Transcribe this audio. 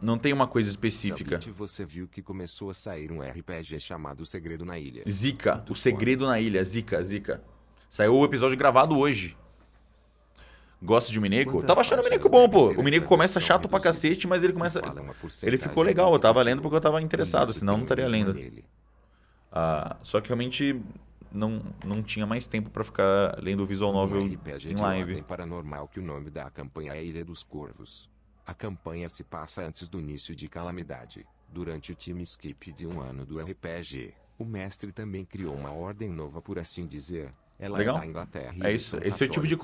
Não tem uma coisa específica. Sabit, você viu que começou a sair um RPG chamado Segredo na Ilha. Zika, Muito o segredo na ilha. Zika, Zika. Saiu o episódio gravado hoje. Gosta de um Mineco? Quantas Tava achando o Mineco bom, pô. O Mineco começa chato pra cacete, mas ele começa. Ele ficou legal, eu tava lendo porque eu tava interessado, senão eu não estaria lendo. Ah, só que realmente não, não tinha mais tempo pra ficar lendo o visual novel RPG em live. paranormal que o nome da campanha é Ilha dos Corvos. A campanha se passa antes do início de Calamidade. Durante o time skip de um ano do RPG, o mestre também criou uma ordem nova por assim dizer. Ela Legal. é da Inglaterra É isso, esse é o tipo de católicos.